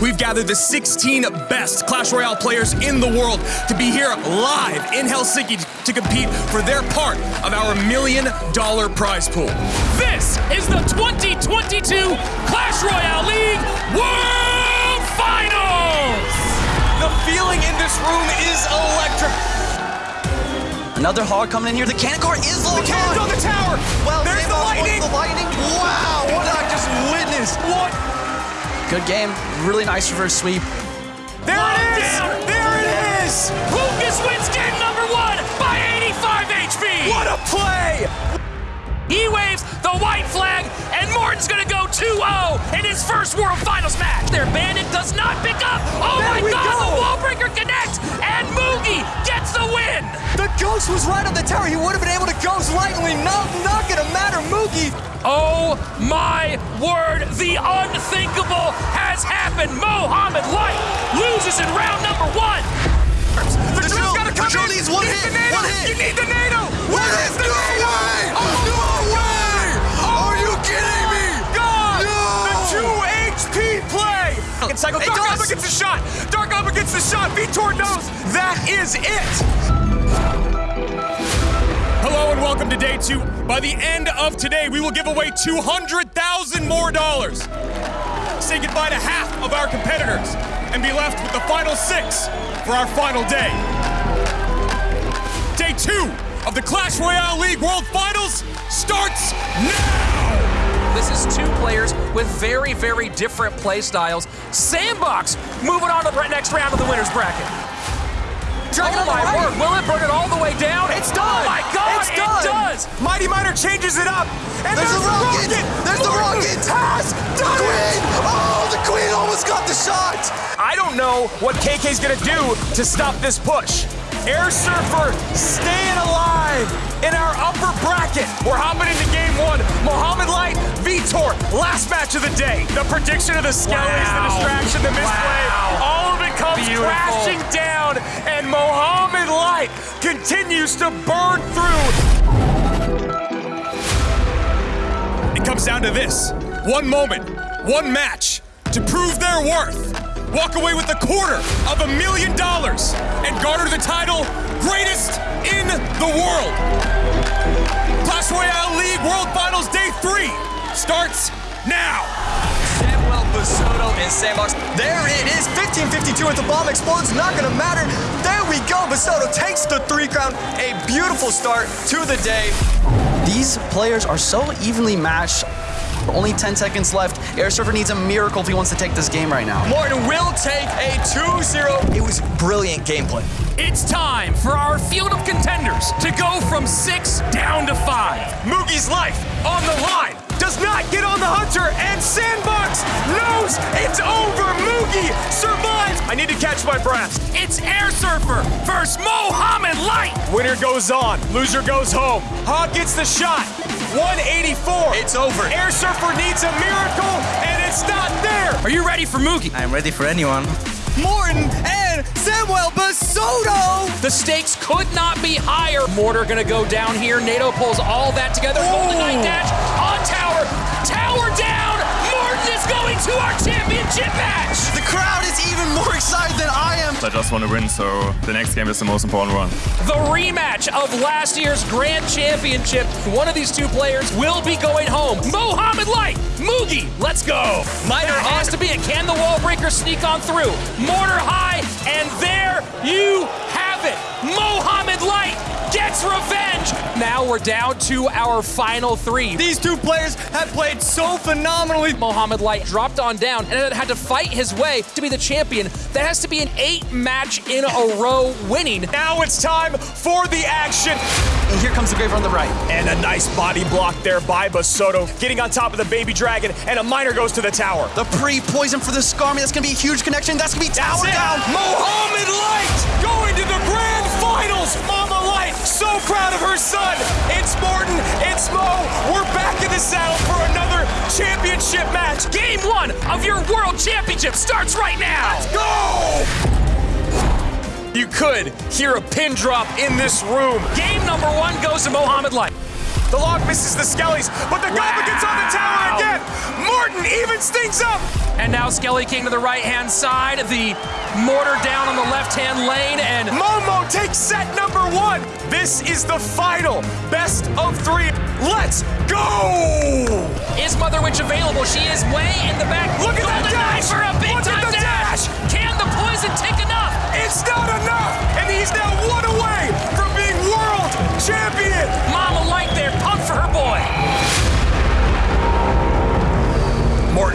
we've gathered the 16 best Clash Royale players in the world to be here live in Helsinki to compete for their part of our million dollar prize pool. This is the 2022 Clash Royale League World Finals! The feeling in this room is electric. Another hog coming in here. The cannon core is low. The cannon's on the tower. Well, there's the lightning. The lightning. Wow, what did I just witness? What? Good game. Really nice reverse sweep. There it is. Down. There it is. Lucas wins game number one by 85 HP. What a play. He waves the white flag, and Morten's gonna go 2-0 in his first World Finals match. Their bandit does not pick up. Oh There my God! go. The Wallbreaker connects, and Mugi gets the win. The ghost was right on the tower. He would have been able to ghost lightly. Not, not gonna matter, Mugi. Oh my word! The unthinkable has happened. Mohammed Light loses in round number one. The, The drill- gotta the drill in. needs one You hit, the NATO. one hit. You need the NATO. Where is the No NATO? way. Oh, No way. Are you kidding me? Oh God! No. The two HP play! And cycle. It Dark does. Alba gets the shot! Dark Alba gets the shot! Vitor knows that is it! Welcome to day two. By the end of today, we will give away 200,000 more dollars. Say goodbye to half of our competitors and be left with the final six for our final day. Day two of the Clash Royale League World Finals starts now! This is two players with very, very different play styles. Sandbox moving on to the next round of the winners bracket. Dragon oh my right. word! Will it burn it all the way down? It's done. Oh my God! It's it does. Mighty Miner changes it up, and There's there's, the rocket. There's the rocket. Has done it. Queen. Oh, the queen almost got the shot. I don't know what KK's gonna do to stop this push. Air Surfer staying alive in our upper bracket. We're hopping into game one. Mohammed Light, Vitor, last match of the day. The prediction of the Skellies, the distraction, the misplay, Wow. all of it comes Beautiful. crashing down, and Mohammed Light continues to burn through. It comes down to this one moment, one match to prove their worth. Walk away with a quarter of a million dollars and garner the title greatest in the world. Clash Royale League World Finals Day 3 starts now. And Sandbox. There it is. 1552 at the bomb explodes. Not gonna matter. There we go. Basoto takes the three crown. A beautiful start to the day. These players are so evenly matched. Only 10 seconds left. Air Surfer needs a miracle if he wants to take this game right now. Morten will take a 2-0. It was brilliant gameplay. It's time for our field of contenders to go from six down to five. Mugi's life on the line. Does not get on the hunter, and it's over. Mugi survives. I need to catch my breath. It's Air Surfer versus Mohammed Light. Winner goes on, loser goes home. Hog gets the shot. 184. It's over. Air Surfer needs a miracle, and it's not there. Are you ready for Mugi? I'm ready for anyone. Morten and Samuel Basoto. The stakes could not be higher. Mortar gonna go down here. NATO pulls all that together. Golden Knight dash on tower. Tower down. Morten is going to our championship match. The crowd is even more excited than I am. I just want to win, so the next game is the most important one. The rematch of last year's Grand Championship. One of these two players will be going home. Mohammed Light, Mugi, let's go. Miner has to be a can the wall breaker sneak on through. Mortar high, and there you have it. Mohammed Light gets revenge. Now we're down to our final three. These two players have played so phenomenally. Mohammed Light dropped on down and had to fight his way to be the champion. That has to be an eight match in a row winning. Now it's time for the action. And here comes the Graver on the right. And a nice body block there by Basoto, getting on top of the baby dragon, and a miner goes to the tower. The pre-poison for the Skarmy. That's going to be a huge connection. That's going to be tower down. Mohammed son. It's Morten, it's Mo. We're back in the saddle for another championship match. Game one of your world championship starts right now. Let's go! You could hear a pin drop in this room. Game number one goes to Mohammed Light. The lock misses the Skellies, but the Goblin gets again. Things up. And now Skelly King to the right-hand side, the mortar down on the left-hand lane, and Momo takes set number one. This is the final best of three. Let's go! is Mother Witch available? She is way in the back. Look at that dash! For a big Look at time the dash! Can the poison take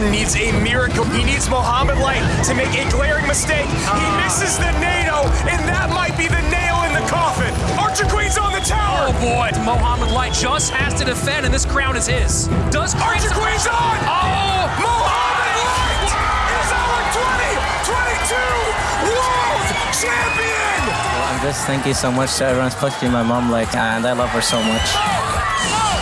Morten needs a miracle. He needs Mohammed Light to make a glaring mistake. He misses the NATO, and that might be the nail in the coffin. Archer Queen's on the tower. Oh boy, Mohammed Light just has to defend, and this crown is his. Does Archer Crimson- Queen's on. Oh! Mohammed Light is our 2022 world champion. I'm just thank you so much to everyone, especially my mom, like, and I love her so much. Oh,